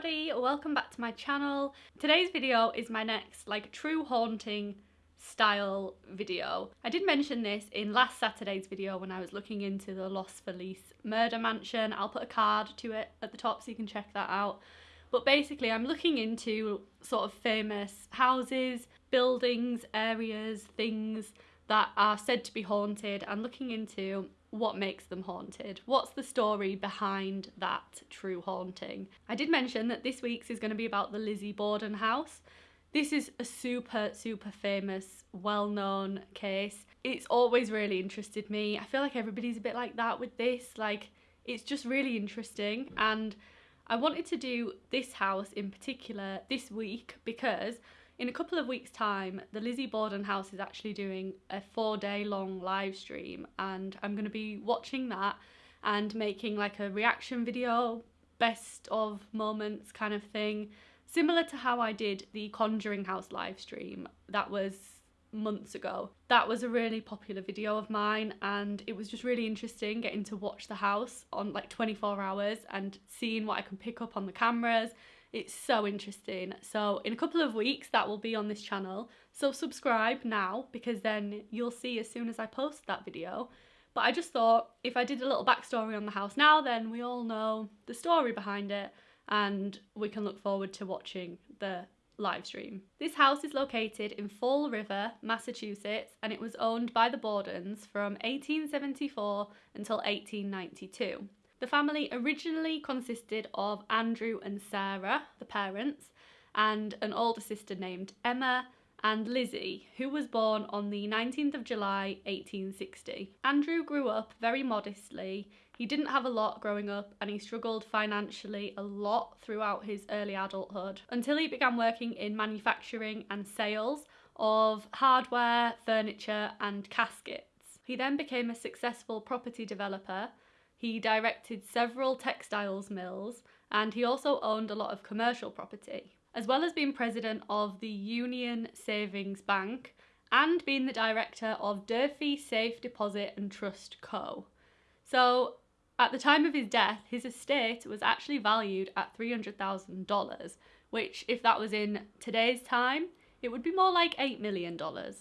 everybody, welcome back to my channel. Today's video is my next like true haunting style video. I did mention this in last Saturday's video when I was looking into the Los Feliz murder mansion. I'll put a card to it at the top so you can check that out. But basically I'm looking into sort of famous houses, buildings, areas, things that are said to be haunted and looking into what makes them haunted. What's the story behind that true haunting? I did mention that this week's is going to be about the Lizzie Borden house. This is a super, super famous, well-known case. It's always really interested me. I feel like everybody's a bit like that with this. Like, it's just really interesting. And I wanted to do this house in particular this week because in a couple of weeks time the Lizzie Borden house is actually doing a four day long live stream and I'm going to be watching that and making like a reaction video best of moments kind of thing similar to how I did the Conjuring House live stream that was months ago. That was a really popular video of mine and it was just really interesting getting to watch the house on like 24 hours and seeing what I can pick up on the cameras it's so interesting. So in a couple of weeks that will be on this channel. So subscribe now because then you'll see as soon as I post that video. But I just thought if I did a little backstory on the house now then we all know the story behind it and we can look forward to watching the live stream. This house is located in Fall River, Massachusetts, and it was owned by the Bordens from 1874 until 1892. The family originally consisted of Andrew and Sarah, the parents, and an older sister named Emma and Lizzie, who was born on the 19th of July 1860. Andrew grew up very modestly. He didn't have a lot growing up and he struggled financially a lot throughout his early adulthood until he began working in manufacturing and sales of hardware, furniture and caskets. He then became a successful property developer he directed several textiles mills and he also owned a lot of commercial property. As well as being president of the Union Savings Bank and being the director of Durfee Safe Deposit and Trust Co. So at the time of his death, his estate was actually valued at $300,000, which if that was in today's time, it would be more like $8 million.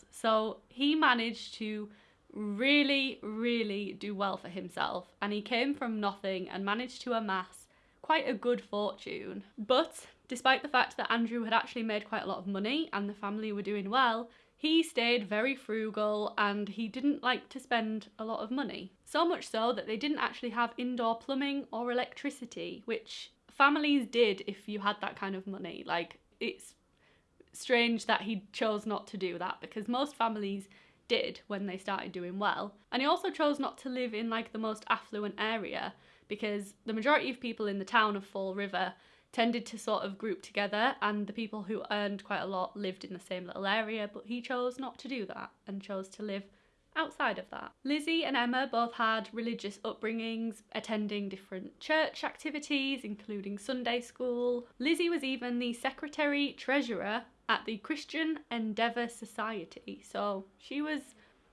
So he managed to really, really do well for himself and he came from nothing and managed to amass quite a good fortune. But despite the fact that Andrew had actually made quite a lot of money and the family were doing well, he stayed very frugal and he didn't like to spend a lot of money. So much so that they didn't actually have indoor plumbing or electricity, which families did if you had that kind of money. Like, it's strange that he chose not to do that because most families did when they started doing well. And he also chose not to live in like the most affluent area because the majority of people in the town of Fall River tended to sort of group together and the people who earned quite a lot lived in the same little area but he chose not to do that and chose to live outside of that. Lizzie and Emma both had religious upbringings, attending different church activities, including Sunday school. Lizzie was even the secretary treasurer at the Christian Endeavour Society, so she was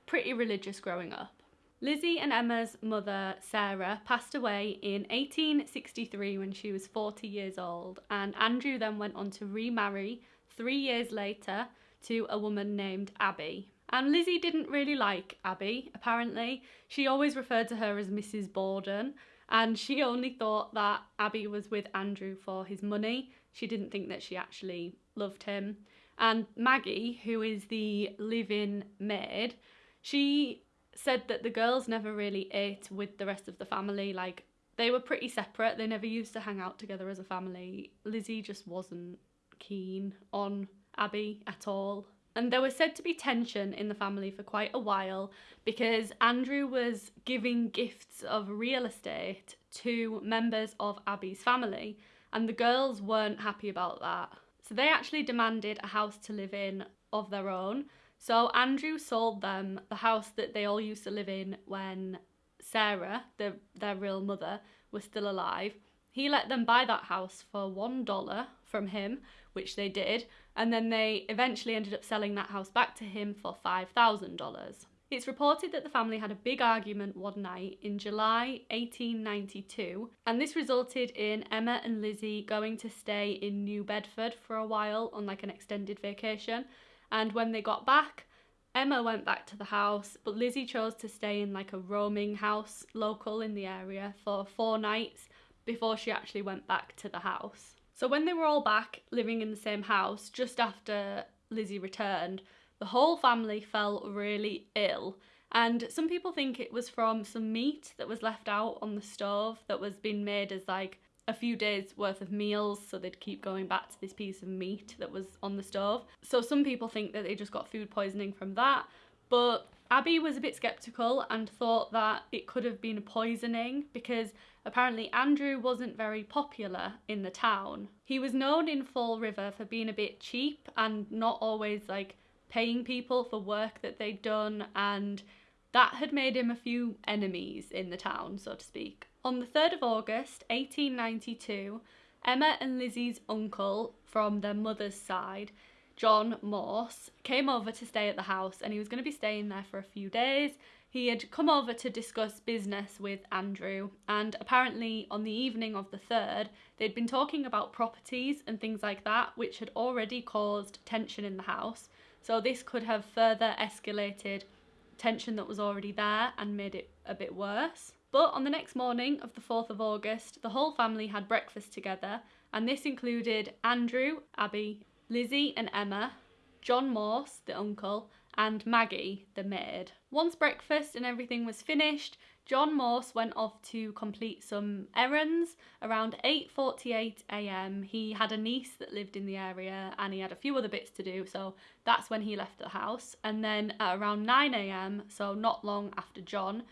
pretty religious growing up. Lizzie and Emma's mother, Sarah, passed away in 1863 when she was 40 years old, and Andrew then went on to remarry three years later to a woman named Abby. And Lizzie didn't really like Abby, apparently. She always referred to her as Mrs. Borden, and she only thought that Abby was with Andrew for his money. She didn't think that she actually loved him. And Maggie, who is the live-in maid, she said that the girls never really ate with the rest of the family. Like, they were pretty separate. They never used to hang out together as a family. Lizzie just wasn't keen on Abby at all. And there was said to be tension in the family for quite a while because Andrew was giving gifts of real estate to members of Abby's family and the girls weren't happy about that. So they actually demanded a house to live in of their own. So Andrew sold them the house that they all used to live in when Sarah, the, their real mother, was still alive. He let them buy that house for $1 from him, which they did, and then they eventually ended up selling that house back to him for $5,000. It's reported that the family had a big argument one night in July 1892, and this resulted in Emma and Lizzie going to stay in New Bedford for a while on like an extended vacation. And when they got back, Emma went back to the house, but Lizzie chose to stay in like a roaming house local in the area for four nights before she actually went back to the house. So when they were all back living in the same house just after Lizzie returned, the whole family fell really ill. And some people think it was from some meat that was left out on the stove that was being made as like a few days worth of meals so they'd keep going back to this piece of meat that was on the stove. So some people think that they just got food poisoning from that, but Abby was a bit skeptical and thought that it could have been poisoning because apparently Andrew wasn't very popular in the town. He was known in Fall River for being a bit cheap and not always like paying people for work that they'd done and that had made him a few enemies in the town, so to speak. On the 3rd of August 1892, Emma and Lizzie's uncle from their mother's side, John Morse, came over to stay at the house and he was going to be staying there for a few days. He had come over to discuss business with Andrew, and apparently, on the evening of the 3rd, they'd been talking about properties and things like that, which had already caused tension in the house. So, this could have further escalated tension that was already there and made it a bit worse. But on the next morning of the 4th of August, the whole family had breakfast together, and this included Andrew, Abby, Lizzie, and Emma, John Morse, the uncle, and Maggie, the maid. Once breakfast and everything was finished, John Morse went off to complete some errands. Around 8:48 a.m., he had a niece that lived in the area and he had a few other bits to do, so that's when he left the house. And then at around 9 a.m., so not long after John,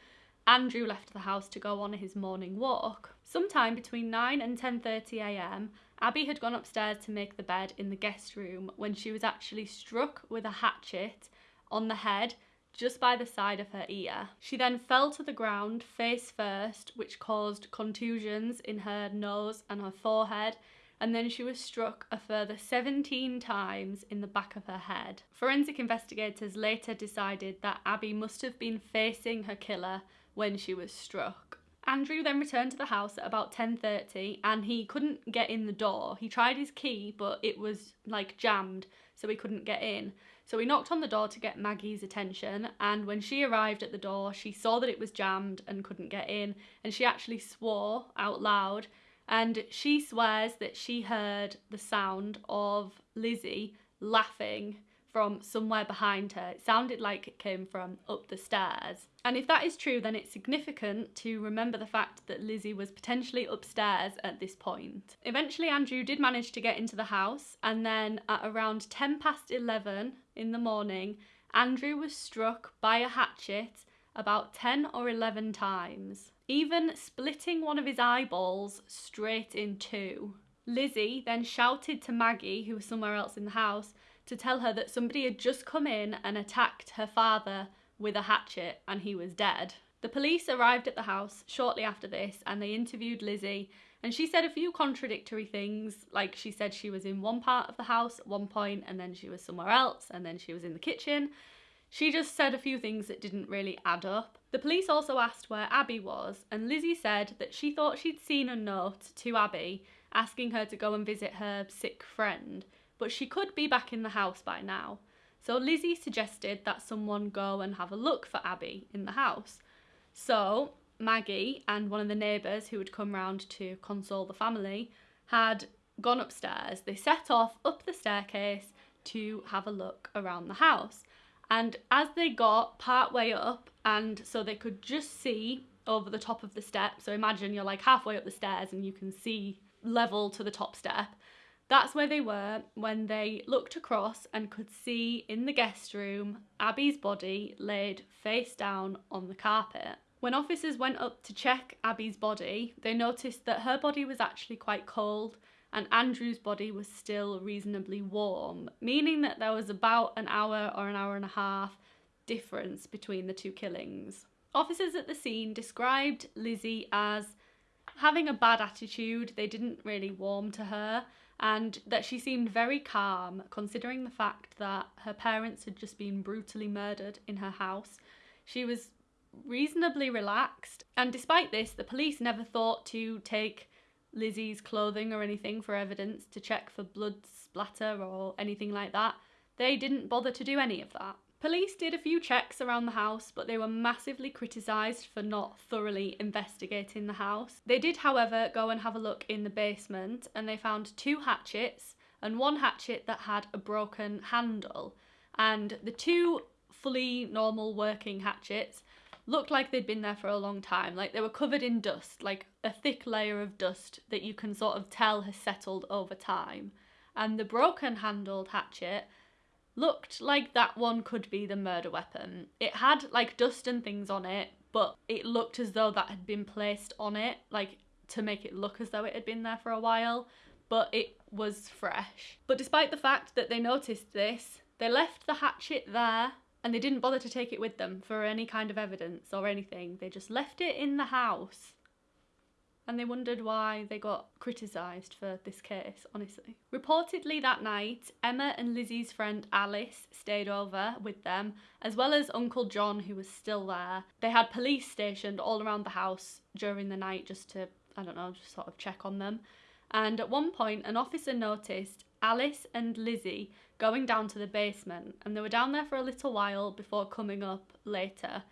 Andrew left the house to go on his morning walk. Sometime between 9 and 10.30am, Abby had gone upstairs to make the bed in the guest room when she was actually struck with a hatchet on the head just by the side of her ear. She then fell to the ground face first, which caused contusions in her nose and her forehead, and then she was struck a further 17 times in the back of her head. Forensic investigators later decided that Abby must have been facing her killer when she was struck. Andrew then returned to the house at about 10:30 and he couldn't get in the door. He tried his key but it was like jammed so he couldn't get in. So he knocked on the door to get Maggie's attention and when she arrived at the door she saw that it was jammed and couldn't get in and she actually swore out loud and she swears that she heard the sound of Lizzie laughing from somewhere behind her. It sounded like it came from up the stairs. And if that is true, then it's significant to remember the fact that Lizzie was potentially upstairs at this point. Eventually, Andrew did manage to get into the house, and then at around 10 past 11 in the morning, Andrew was struck by a hatchet about 10 or 11 times, even splitting one of his eyeballs straight in two. Lizzie then shouted to Maggie, who was somewhere else in the house, to tell her that somebody had just come in and attacked her father with a hatchet and he was dead. The police arrived at the house shortly after this and they interviewed Lizzie and she said a few contradictory things like she said she was in one part of the house at one point and then she was somewhere else and then she was in the kitchen. She just said a few things that didn't really add up. The police also asked where Abby was and Lizzie said that she thought she'd seen a note to Abby asking her to go and visit her sick friend but she could be back in the house by now. So Lizzie suggested that someone go and have a look for Abby in the house. So Maggie and one of the neighbours who had come round to console the family had gone upstairs. They set off up the staircase to have a look around the house. And as they got part way up, and so they could just see over the top of the step, so imagine you're like halfway up the stairs and you can see level to the top step. That's where they were when they looked across and could see in the guest room Abby's body laid face down on the carpet. When officers went up to check Abby's body, they noticed that her body was actually quite cold and Andrew's body was still reasonably warm, meaning that there was about an hour or an hour and a half difference between the two killings. Officers at the scene described Lizzie as having a bad attitude, they didn't really warm to her, and that she seemed very calm considering the fact that her parents had just been brutally murdered in her house. She was reasonably relaxed, and despite this, the police never thought to take Lizzie's clothing or anything for evidence to check for blood splatter or anything like that. They didn't bother to do any of that. Police did a few checks around the house, but they were massively criticised for not thoroughly investigating the house. They did, however, go and have a look in the basement and they found two hatchets and one hatchet that had a broken handle. And the two fully normal working hatchets looked like they'd been there for a long time. Like they were covered in dust, like a thick layer of dust that you can sort of tell has settled over time. And the broken handled hatchet looked like that one could be the murder weapon. It had like dust and things on it, but it looked as though that had been placed on it, like to make it look as though it had been there for a while, but it was fresh. But despite the fact that they noticed this, they left the hatchet there and they didn't bother to take it with them for any kind of evidence or anything. They just left it in the house. And they wondered why they got criticised for this case, honestly. Reportedly that night, Emma and Lizzie's friend Alice stayed over with them, as well as Uncle John, who was still there. They had police stationed all around the house during the night just to, I don't know, just sort of check on them. And at one point, an officer noticed Alice and Lizzie going down to the basement, and they were down there for a little while before coming up later.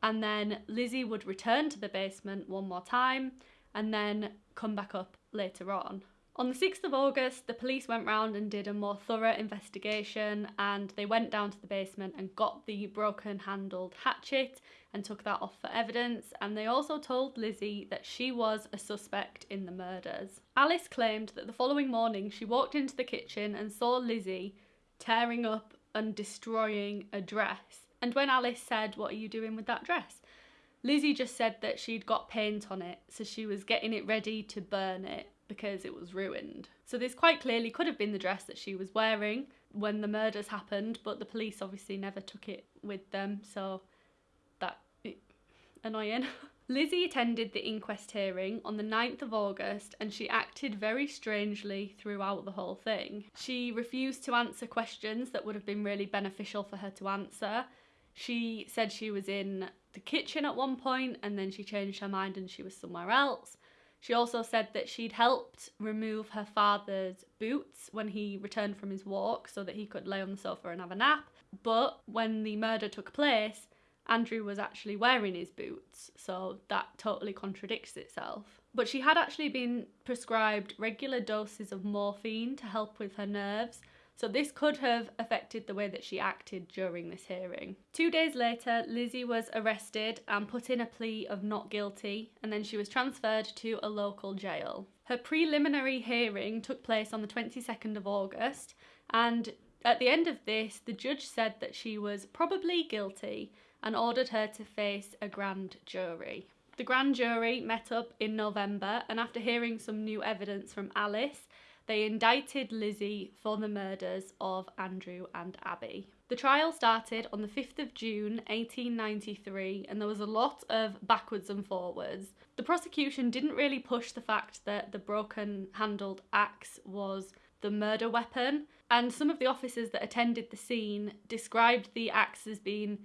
And then Lizzie would return to the basement one more time and then come back up later on. On the 6th of August, the police went round and did a more thorough investigation and they went down to the basement and got the broken handled hatchet and took that off for evidence. And they also told Lizzie that she was a suspect in the murders. Alice claimed that the following morning she walked into the kitchen and saw Lizzie tearing up and destroying a dress. And when Alice said, What are you doing with that dress? Lizzie just said that she'd got paint on it, so she was getting it ready to burn it because it was ruined. So this quite clearly could have been the dress that she was wearing when the murders happened, but the police obviously never took it with them, so annoying. Lizzie attended the inquest hearing on the 9th of August and she acted very strangely throughout the whole thing. She refused to answer questions that would have been really beneficial for her to answer. She said she was in the kitchen at one point and then she changed her mind and she was somewhere else. She also said that she'd helped remove her father's boots when he returned from his walk so that he could lay on the sofa and have a nap. But when the murder took place, Andrew was actually wearing his boots, so that totally contradicts itself. But she had actually been prescribed regular doses of morphine to help with her nerves, so this could have affected the way that she acted during this hearing. Two days later, Lizzie was arrested and put in a plea of not guilty, and then she was transferred to a local jail. Her preliminary hearing took place on the 22nd of August, and at the end of this, the judge said that she was probably guilty and ordered her to face a grand jury. The grand jury met up in November, and after hearing some new evidence from Alice, they indicted Lizzie for the murders of Andrew and Abby. The trial started on the 5th of June 1893 and there was a lot of backwards and forwards. The prosecution didn't really push the fact that the broken handled axe was the murder weapon, and some of the officers that attended the scene described the axe as being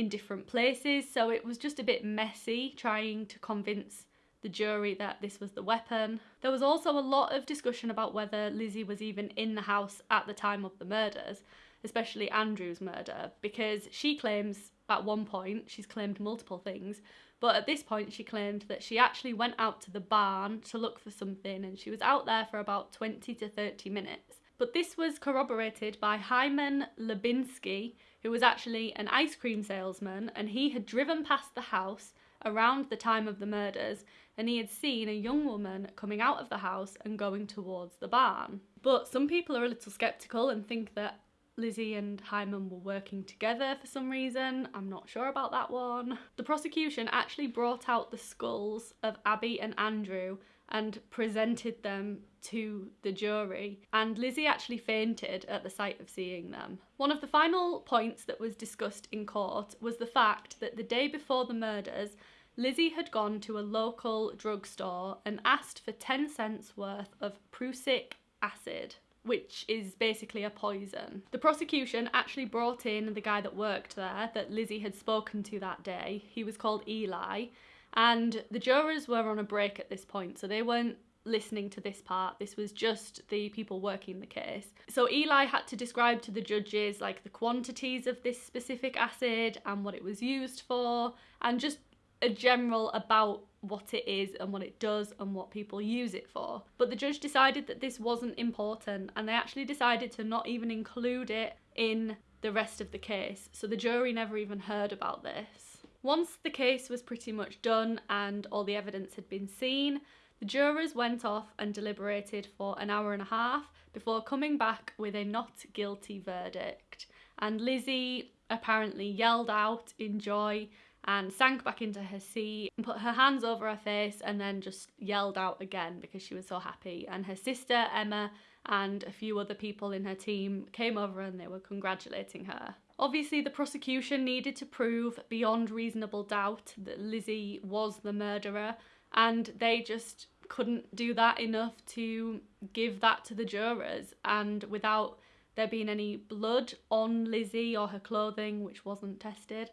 in different places, so it was just a bit messy trying to convince the jury that this was the weapon. There was also a lot of discussion about whether Lizzie was even in the house at the time of the murders, especially Andrew's murder, because she claims at one point, she's claimed multiple things, but at this point she claimed that she actually went out to the barn to look for something and she was out there for about 20 to 30 minutes. But this was corroborated by Hyman Lubinsky, who was actually an ice cream salesman and he had driven past the house around the time of the murders and he had seen a young woman coming out of the house and going towards the barn. But some people are a little skeptical and think that Lizzie and Hyman were working together for some reason. I'm not sure about that one. The prosecution actually brought out the skulls of Abby and Andrew and presented them to the jury, and Lizzie actually fainted at the sight of seeing them. One of the final points that was discussed in court was the fact that the day before the murders, Lizzie had gone to a local drugstore and asked for 10 cents worth of prussic acid. which is basically a poison. The prosecution actually brought in the guy that worked there that Lizzie had spoken to that day. He was called Eli, and the jurors were on a break at this point, so they weren't listening to this part. This was just the people working the case. So Eli had to describe to the judges like the quantities of this specific acid and what it was used for and just a general about what it is and what it does and what people use it for. But the judge decided that this wasn't important and they actually decided to not even include it in the rest of the case. So the jury never even heard about this. Once the case was pretty much done and all the evidence had been seen, the jurors went off and deliberated for an hour and a half before coming back with a not guilty verdict. And Lizzie apparently yelled out in joy and sank back into her seat and put her hands over her face and then just yelled out again because she was so happy. And her sister, Emma, and a few other people in her team came over and they were congratulating her. Obviously, the prosecution needed to prove beyond reasonable doubt that Lizzie was the murderer, and they just couldn't do that enough to give that to the jurors. And without there being any blood on Lizzie or her clothing, which wasn't tested,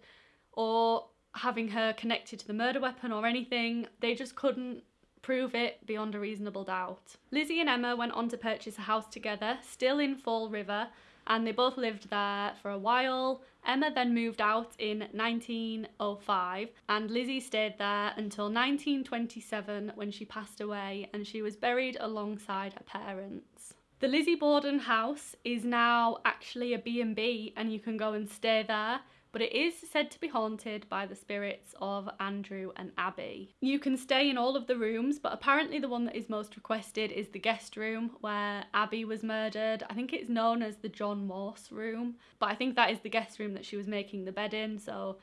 or having her connected to the murder weapon or anything. They just couldn't prove it beyond a reasonable doubt. Lizzie and Emma went on to purchase a house together, still in Fall River, and they both lived there for a while. Emma then moved out in 1905 and Lizzie stayed there until 1927 when she passed away and she was buried alongside her parents. The Lizzie Borden house is now actually a B&B and you can go and stay there but it is said to be haunted by the spirits of Andrew and Abby. You can stay in all of the rooms, but apparently the one that is most requested is the guest room where Abby was murdered. I think it's known as the John Morse room, but I think that is the guest room that she was making the bed in, so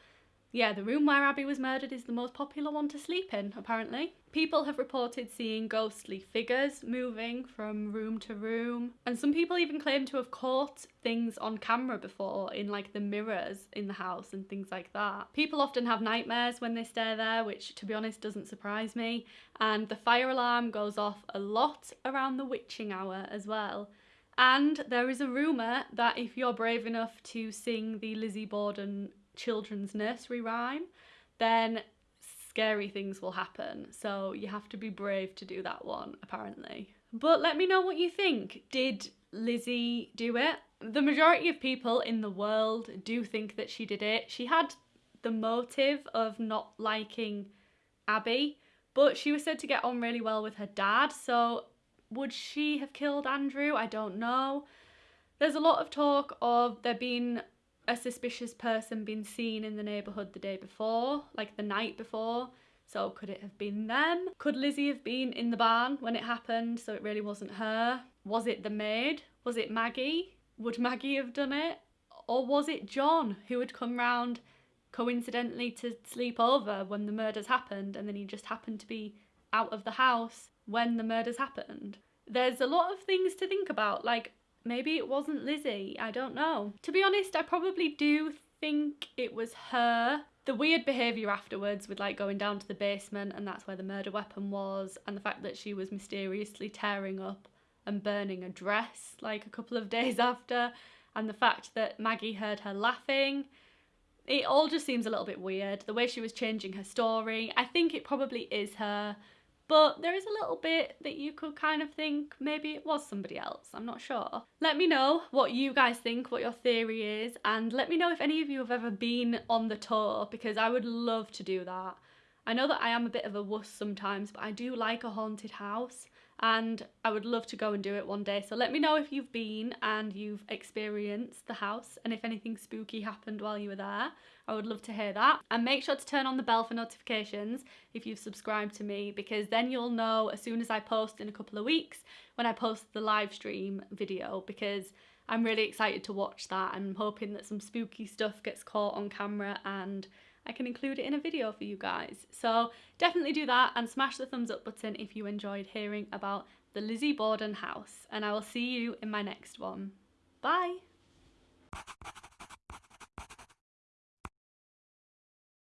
yeah, the room where Abby was murdered is the most popular one to sleep in, apparently. People have reported seeing ghostly figures moving from room to room, and some people even claim to have caught things on camera before in like the mirrors in the house and things like that. People often have nightmares when they stay there, which to be honest doesn't surprise me, and the fire alarm goes off a lot around the witching hour as well. And there is a rumour that if you're brave enough to sing the Lizzie Borden children's nursery rhyme, then scary things will happen. So you have to be brave to do that one, apparently. But let me know what you think. Did Lizzie do it? The majority of people in the world do think that she did it. She had the motive of not liking Abby, but she was said to get on really well with her dad, so would she have killed Andrew? I don't know. There's a lot of talk of there being a suspicious person been seen in the neighbourhood the day before, like the night before. So could it have been them? Could Lizzie have been in the barn when it happened so it really wasn't her? Was it the maid? Was it Maggie? Would Maggie have done it? Or was it John who had come round coincidentally to sleep over when the murders happened and then he just happened to be out of the house when the murders happened? There's a lot of things to think about. Like, Maybe it wasn't Lizzie, I don't know. To be honest, I probably do think it was her. The weird behaviour afterwards with like going down to the basement and that's where the murder weapon was and the fact that she was mysteriously tearing up and burning a dress like a couple of days after and the fact that Maggie heard her laughing. It all just seems a little bit weird. The way she was changing her story. I think it probably is her but there is a little bit that you could kind of think maybe it was somebody else. I'm not sure. Let me know what you guys think, what your theory is, and let me know if any of you have ever been on the tour because I would love to do that. I know that I am a bit of a wuss sometimes, but I do like a haunted house and I would love to go and do it one day. So let me know if you've been and you've experienced the house and if anything spooky happened while you were there. I would love to hear that. And make sure to turn on the bell for notifications if you've subscribed to me because then you'll know as soon as I post in a couple of weeks when I post the live stream video because I'm really excited to watch that and I'm hoping that some spooky stuff gets caught on camera and I can include it in a video for you guys. So definitely do that and smash the thumbs up button if you enjoyed hearing about the Lizzie Borden house. And I will see you in my next one. Bye!